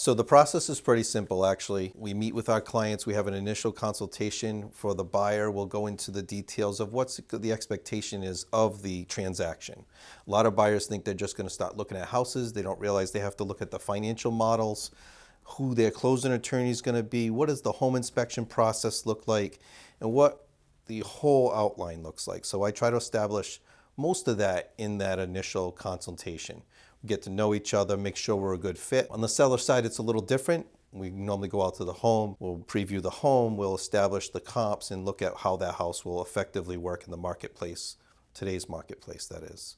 So the process is pretty simple, actually. We meet with our clients. We have an initial consultation for the buyer. We'll go into the details of what's the expectation is of the transaction. A lot of buyers think they're just going to start looking at houses. They don't realize they have to look at the financial models, who their closing attorney is going to be, what does the home inspection process look like, and what the whole outline looks like. So I try to establish most of that in that initial consultation We get to know each other, make sure we're a good fit. On the seller side, it's a little different. We normally go out to the home, we'll preview the home, we'll establish the comps and look at how that house will effectively work in the marketplace, today's marketplace that is.